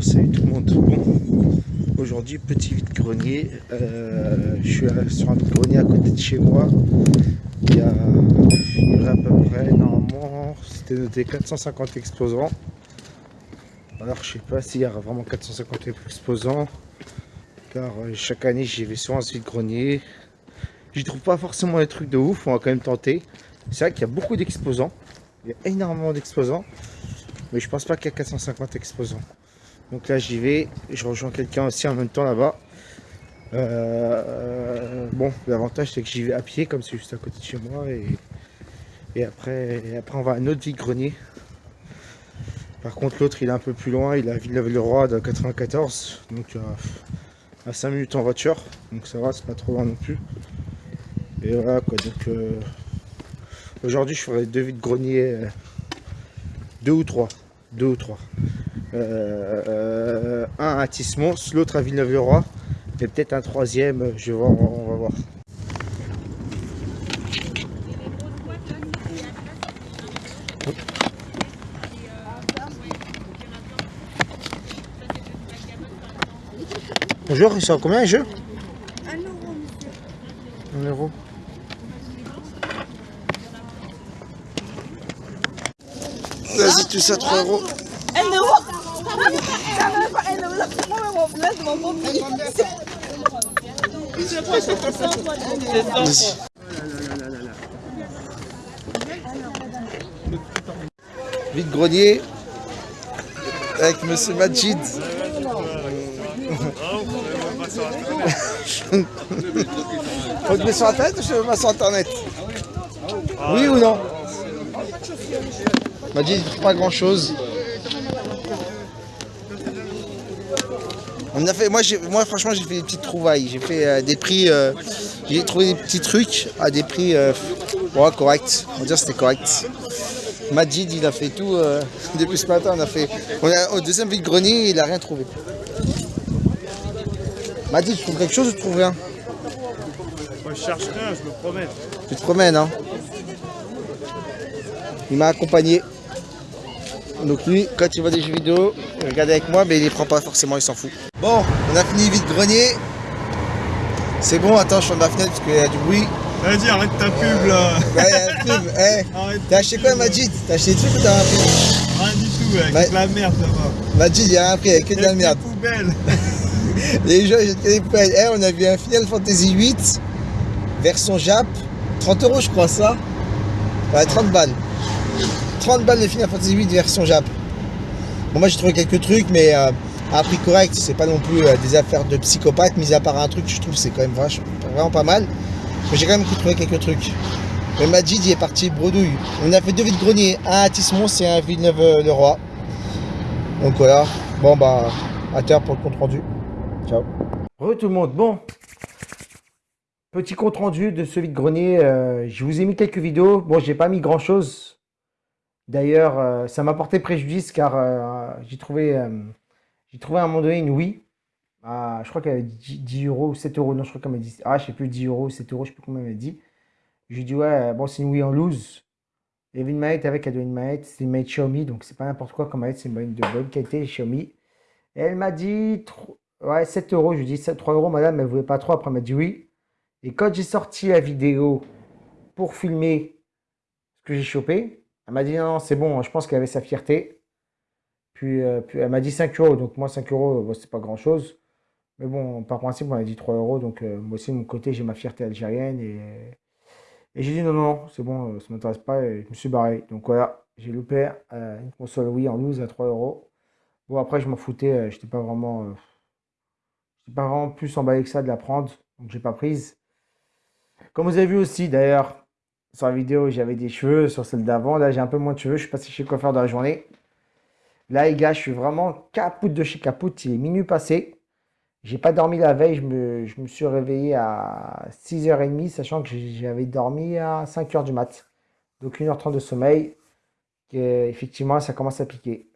salut tout le monde. Bon, aujourd'hui, petit vide-grenier. Euh, je suis sur un vide-grenier à côté de chez moi. Il y a, à peu près, normalement, c'était noté 450 exposants. Alors, je sais pas s'il y a vraiment 450 exposants. Car euh, chaque année, j'y vais à ce vide-grenier. J'y trouve pas forcément des trucs de ouf, on va quand même tenter. C'est vrai qu'il y a beaucoup d'exposants. Il y a énormément d'exposants. Mais je pense pas qu'il y a 450 exposants. Donc là j'y vais, je rejoins quelqu'un aussi en même temps là-bas. Euh, bon, l'avantage c'est que j'y vais à pied comme c'est juste à côté de chez moi et, et après, après on va à un autre vide-grenier. Par contre l'autre il est un peu plus loin, il est à Villeneuve-le-Roi de 94, donc euh, à 5 minutes en voiture, donc ça va, c'est pas trop loin non plus. Et voilà quoi, donc euh, aujourd'hui je ferai deux vides-greniers, deux ou trois deux ou trois. Euh, un à Tismons, l'autre à Villeneuve-le-Roi, et peut-être un troisième, je vais voir, on va voir. Bonjour, ils sont combien un jeu Un euro, monsieur. Un euro. Vas-y, tout ça 3 euros. 1 euro Vas-y. Vite grenier avec Monsieur Majid. Faut te mettre sur internet ou je me sur internet? Oui ou non? M'a dit pas grand chose. On a fait, moi, moi franchement j'ai fait des petites trouvailles. J'ai fait euh, des prix, euh, j'ai trouvé des petits trucs à des prix euh, corrects. On va dire c'était correct. Majid il a fait tout depuis ce matin. On a fait, on a, au deuxième vide grenier il a rien trouvé. Majid tu trouves quelque chose ou tu trouves rien? Moi je cherche rien, je me promène. Tu te promènes hein Il m'a accompagné. Donc lui, quand il voit des jeux vidéo, il regarde avec moi, mais il les prend pas forcément, il s'en fout. Bon, on a fini vite grenier. C'est bon, attends, je suis dans la fenêtre parce qu'il y a du bruit. Vas-y, arrête ta pub là. Ouais, y a la pub. Hey. T'as acheté quoi, Majid? T'as acheté des trucs ou t'as un prix Rien du tout, avec de la merde là-bas. Majid, il y a un prix avec que de la merde. poubelles. Les jeux, j'ai des poubelles. Hey, on a vu un Final Fantasy 8, version Jap. 30 euros, je crois, ça. Ouais, 30 balles. 30 balles de Final Fantasy 8 version Jap. Bon, moi j'ai trouvé quelques trucs, mais euh, à un prix correct, c'est pas non plus euh, des affaires de psychopathe, mis à part un truc, je trouve c'est quand même vraiment pas mal. Mais j'ai quand même trouvé quelques trucs. Le Majid il est parti bredouille. On a fait deux vides greniers, un à Tismons et un à Villeneuve-le-Roi. Donc voilà. Bon bah, à terre pour le compte rendu. Ciao. Re tout le monde, bon. Petit compte rendu de ce vide grenier. Euh, je vous ai mis quelques vidéos. Bon, j'ai pas mis grand chose. D'ailleurs, euh, ça m'a porté préjudice car euh, j'ai trouvé, euh, j'ai trouvé à un moment donné une Wii. je crois qu'elle avait 10, euros ou 7 euros. Non, je crois qu'elle m'a dit. Ah, je sais plus, 10 euros, 7 euros, je sais plus combien elle m'a dit. Je lui ai dit, ouais, bon, c'est une Wii en loose. Il y avait une manette avec, elle une manette. C'est une manette Xiaomi, donc c'est pas n'importe quoi comme manette, c'est une de bonne qualité Xiaomi. Et elle m'a dit, ouais, 7 euros. Je lui ai dit, 3 euros, madame, elle voulait pas trop. Après, elle m'a dit oui. Et quand j'ai sorti la vidéo pour filmer ce que j'ai chopé, elle m'a dit non, c'est bon, je pense qu'elle avait sa fierté. Puis, euh, elle m'a dit 5 euros, donc moi 5 euros, c'est pas grand chose. Mais bon, par principe, on m'a dit 3 euros, donc euh, moi aussi de mon côté, j'ai ma fierté algérienne. Et, et j'ai dit non, non, c'est bon, ça m'intéresse pas, et je me suis barré. Donc voilà, j'ai loupé euh, une console Wii en loose à 3 euros. Bon, après, je m'en foutais, j'étais pas vraiment. j'étais pas vraiment plus emballé que ça de la prendre, donc j'ai pas prise. Comme vous avez vu aussi, d'ailleurs, sur la vidéo, j'avais des cheveux. Sur celle d'avant, là, j'ai un peu moins de cheveux. Je suis passé chez le coiffeur dans la journée. Là, les gars, je suis vraiment capoute de chez capoute. Il est minuit passé. J'ai pas dormi la veille. Je me, je me suis réveillé à 6h30, sachant que j'avais dormi à 5h du mat. Donc 1h30 de sommeil. Effectivement, ça commence à piquer.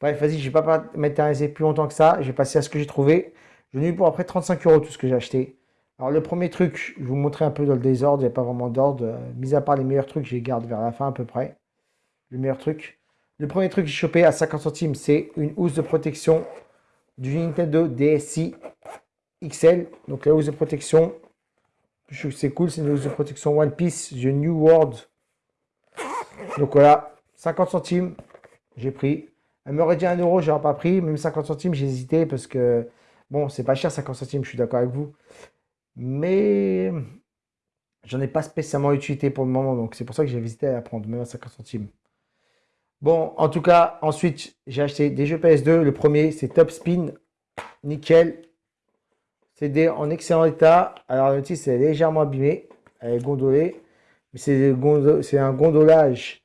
Bref, vas-y, je vais pas m'intéresser plus longtemps que ça. Je vais passer à ce que j'ai trouvé. Je ai eu pour après 35 euros tout ce que j'ai acheté. Alors le premier truc, je vous montrer un peu dans le désordre, il n'y a pas vraiment d'ordre. Euh, mis à part les meilleurs trucs, je les garde vers la fin à peu près. Le meilleur truc. Le premier truc que j'ai chopé à 50 centimes, c'est une housse de protection du Nintendo DSi XL. Donc la housse de protection, c'est cool, c'est une housse de protection One Piece The New World. Donc voilà, 50 centimes, j'ai pris. Elle m'aurait dit 1 euro, j'aurais pas pris. Même 50 centimes, j'ai hésité parce que, bon, c'est pas cher 50 centimes, je suis d'accord avec vous. Mais j'en ai pas spécialement utilité pour le moment, donc c'est pour ça que j'ai hésité à prendre, même à 50 centimes. Bon, en tout cas, ensuite, j'ai acheté des jeux PS2. Le premier, c'est Top Spin. Nickel. CD en excellent état. Alors, le titre, c'est légèrement abîmé. Elle est gondolée. Mais c'est un gondolage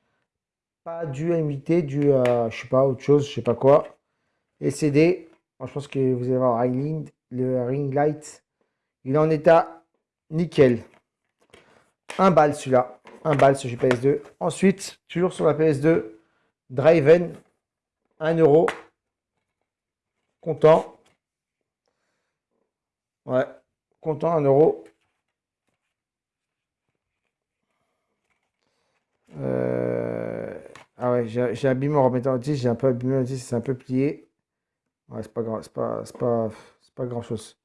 pas dû à imiter, dû à, je sais pas, autre chose, je sais pas quoi. Et CD, je pense que vous allez voir le ring light. Il est en état nickel. Un balle celui-là. Un balle sur PS2. Ensuite, toujours sur la PS2, Driven, 1 euro. Content. Ouais, content, 1 euro. Euh, ah ouais, j'ai abîmé en remettant le j'ai un peu abîmé le c'est un peu plié. Ouais, c'est pas grand, pas, pas, pas grand chose.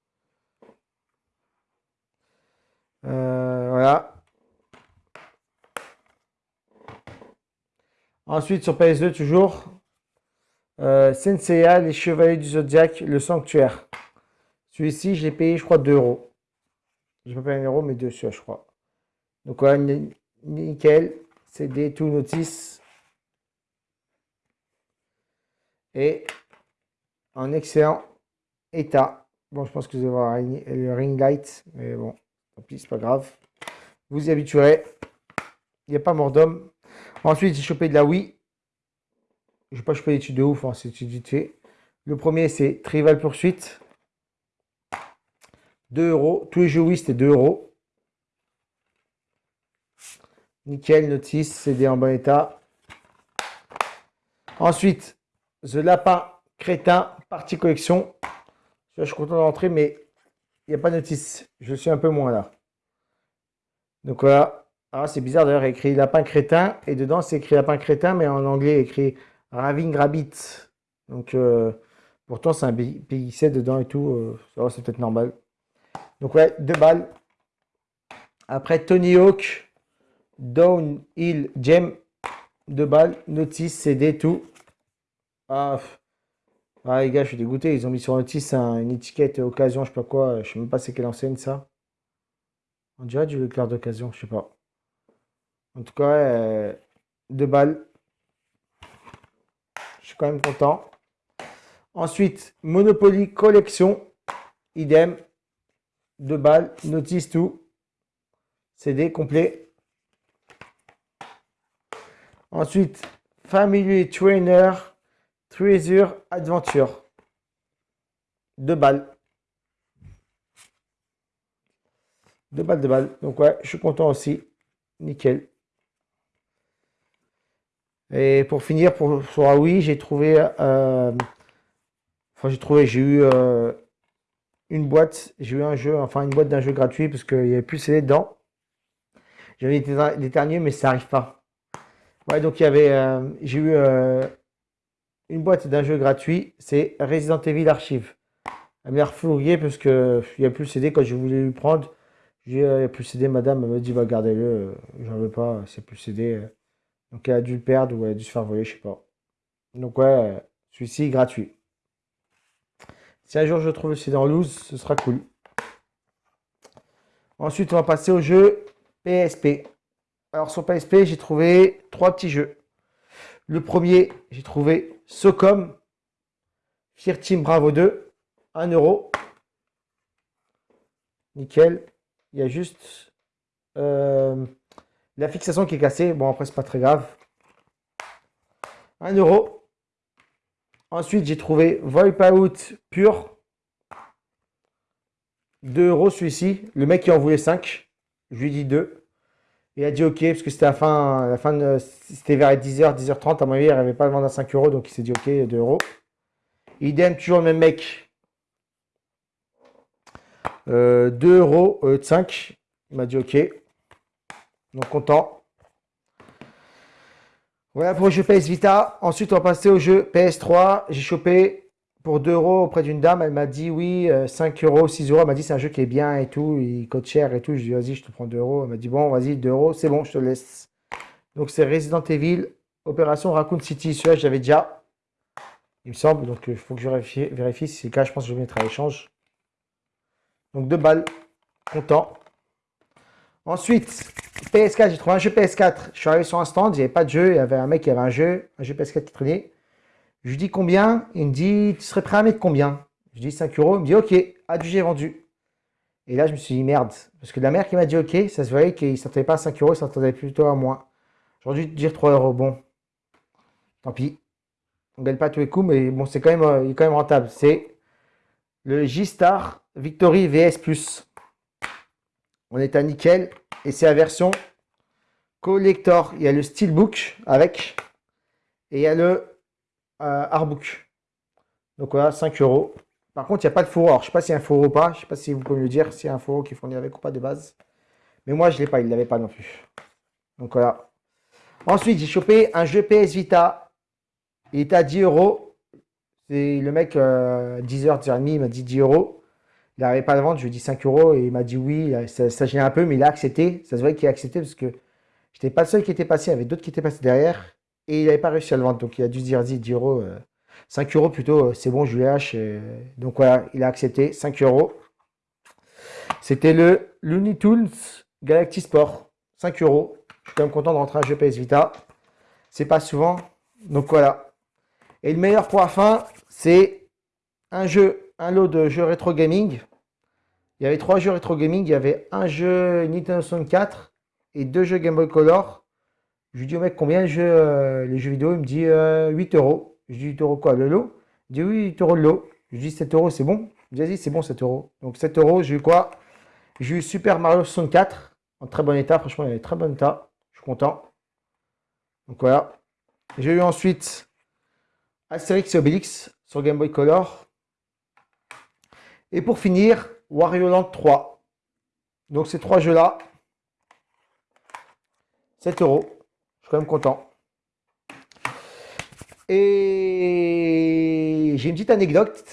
Euh, voilà. Ensuite, sur PS2, toujours, euh, Senseiya, les Chevaliers du Zodiac, le Sanctuaire. Celui-ci, je l'ai payé, je crois, 2 euros. Je pas payé 1 euro, mais 2 je crois. Donc, voilà, nickel. CD, tout notice. Et en excellent état. Bon, je pense que vous allez voir le ring light, mais bon, tant pis, c'est pas grave. Vous y habituerez. Il n'y a pas mort d'homme. Ensuite, j'ai chopé de la Wii. Je vais pas choper d'études de ouf, hein, c'est vite fait. Le premier, c'est Trivial Pursuit. 2 euros. Tous les jeux Wii, c'était 2 euros. Nickel, notice, CD en bon état. Ensuite, The Lapin Crétin, partie collection. Je suis content d'entrer, mais a pas de notice. Je suis un peu moins là. Donc voilà, ah, c'est bizarre d'ailleurs, écrit lapin crétin, et dedans c'est écrit lapin crétin, mais en anglais écrit Raving Rabbit. Donc, euh, pourtant c'est un PIC dedans et tout, euh, c'est peut-être normal. Donc ouais, deux balles. Après Tony Hawk, Downhill Gem, deux balles, notice, CD, tout. Ah, ah, les gars, je suis dégoûté, ils ont mis sur notice une étiquette occasion, je sais pas quoi, je sais même pas c'est quelle enseigne ça. On dirait du Leclerc d'occasion, je sais pas. En tout cas, euh, deux balles. Je suis quand même content. Ensuite, Monopoly Collection. Idem. Deux balles. Notice tout. CD complet. Ensuite, Family Trainer. Treasure Adventure. Deux balles. Deux balles, deux balles. Donc ouais, je suis content aussi. Nickel. Et pour finir, pour, sur Huawei, j'ai trouvé, euh, enfin j'ai trouvé, j'ai eu euh, une boîte, j'ai eu un jeu, enfin une boîte d'un jeu gratuit parce qu'il n'y avait plus CD dedans. J'avais été déterminé, mais ça n'arrive pas. Ouais, donc il y avait, euh, j'ai eu une boîte d'un jeu gratuit, c'est Resident Evil Archive. Elle m'a refourgué parce qu'il n'y a plus le CD quand je voulais lui prendre. J'ai il a plus le CD, madame, elle m'a dit, bah, gardez-le, j'en veux pas, c'est plus le CD. Donc elle a dû le perdre ou elle a dû se faire voler, je sais pas. Donc ouais, celui-ci gratuit. Si un jour je trouve aussi dans loose, ce sera cool. Ensuite, on va passer au jeu PSP. Alors sur PSP, j'ai trouvé trois petits jeux. Le premier, j'ai trouvé Socom Fear Team Bravo 2, 1 euro. Nickel. Il y a juste euh, la fixation qui est cassée. Bon, après, c'est pas très grave. 1 euro. Ensuite, j'ai trouvé Out pur. 2 euros celui-ci. Le mec qui en voulait 5. Je lui dit 2. Il a dit OK parce que c'était la fin, la fin de, c'était vers 10h, 10h30. À mon avis, il n'avait pas le vendre à 5 euros. Donc il s'est dit OK, 2 euros. Idem, toujours le même mec. 2 euh, euros, 5. Euh, il m'a dit OK. Donc content. Voilà pour le jeu PS Vita. Ensuite, on va passer au jeu PS3. J'ai chopé pour 2 euros auprès d'une dame. Elle m'a dit oui, 5 euros, 6 euros. Elle m'a dit c'est un jeu qui est bien et tout, il coûte cher et tout. Je lui ai dit vas-y, je te prends 2 euros. Elle m'a dit bon, vas-y, 2 euros, c'est bon, je te laisse. Donc c'est Resident Evil, Opération Raccoon City. Celui-là, j'avais déjà, il me semble. Donc il faut que je vérifie, vérifie. Si c'est le cas, je pense que je vais mettre à l'échange. Donc 2 balles, content. Ensuite, PS4, j'ai trouvé un jeu PS4. Je suis arrivé sur un stand, il n'y avait pas de jeu. Il y avait un mec qui avait un jeu, un jeu PS4 qui traînait. Je lui dis combien? Il me dit, tu serais prêt à mettre combien? Je dis 5 euros. Il me dit, ok, j'ai vendu. Et là, je me suis dit, merde. Parce que la mère qui m'a dit, ok, ça se voyait qu'il ne s'attendait pas à 5 euros, il s'attendait plutôt à moins. J'aurais dû dire 3 euros. Bon, tant pis. On ne gagne pas tous les coups, mais bon, c'est quand même, euh, quand même rentable. C'est le G-Star Victory VS. On est à nickel. Et c'est la version collector. Il y a le steelbook avec. Et il y a le artbook. Donc voilà, 5 euros. Par contre, il n'y a pas de fourreau. je ne sais pas s'il y a un fourreau ou pas. Je ne sais pas si vous pouvez me le dire, s'il y a un fourreau qui est fourni avec ou pas de base. Mais moi, je ne l'ai pas. Il ne l'avait pas non plus. Donc voilà. Ensuite, j'ai chopé un jeu PS Vita. Il était à 10 euros. Le mec, 10h, euh, 10h30, il m'a dit 10 euros. Il n'arrivait pas à vendre, je lui ai dit 5 euros et il m'a dit oui. Ça, ça gênait un peu, mais il a accepté. Ça se voit qu'il a accepté parce que je n'étais pas le seul qui était passé, il y avait d'autres qui étaient passés derrière et il n'avait pas réussi à le vendre. Donc il a dû se dire 10 euros, 5 euh, euros plutôt, euh, c'est bon, je lui lâche. Euh. donc voilà, il a accepté 5 euros. C'était le Looney Tunes Galaxy Sport, 5 euros. Je suis quand même content de rentrer un jeu PS Vita. C'est pas souvent. Donc voilà. Et le meilleur pour la fin, c'est un jeu, un lot de jeux rétro gaming. Il y avait trois jeux rétro gaming. Il y avait un jeu Nintendo 64 et deux jeux Game Boy Color. Je lui dis au mec combien jeu, euh, les jeux vidéo? Il me dit 8 euh, euros. Je dis 8 euros quoi le lot? Il dit oui 8 euros le lot. Je lui dis 7 euros c'est bon? Il dit c'est bon 7 euros. Donc 7 euros j'ai eu quoi? J'ai eu Super Mario 64 en très bon état. Franchement il est très bon état. Je suis content. Donc voilà. J'ai eu ensuite Asterix et Obélix sur Game Boy Color. Et pour finir, Wario Land 3. Donc ces trois jeux-là, 7 euros. Je suis quand même content. Et j'ai une petite anecdote.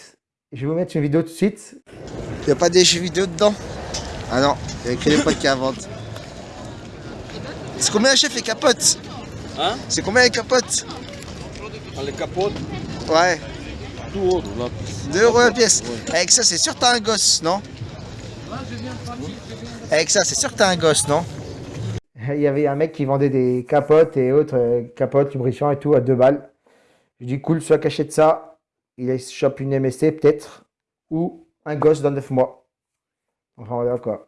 Je vais vous mettre une vidéo tout de suite. Il n'y a pas des jeux vidéo dedans? Ah non, il n'y a que les potes qui inventent. C'est combien chef les capotes? Hein? C'est combien les capotes? Ah, Les capotes? Ouais. 2 euros la pièce. 2 euros la pièce. Avec ça, c'est sûr que t'as un gosse, non? Avec ça, c'est sûr que t'as un gosse, non? Il y avait un mec qui vendait des capotes et autres euh, capotes, lubrifiants et tout à deux balles. Je dis cool, soit caché de ça, il chope une MSC peut-être, ou un gosse dans 9 mois. Enfin voilà quoi.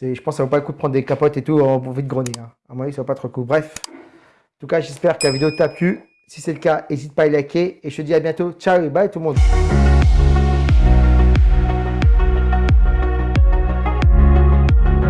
Je pense que ça vaut pas le coup de prendre des capotes et tout en vite grenier. Hein. À mon avis, ça vaut pas trop le coup. Bref. En tout cas, j'espère que la vidéo t'a plu. Si c'est le cas, n'hésite pas à liker. Et je te dis à bientôt. Ciao et bye tout le monde.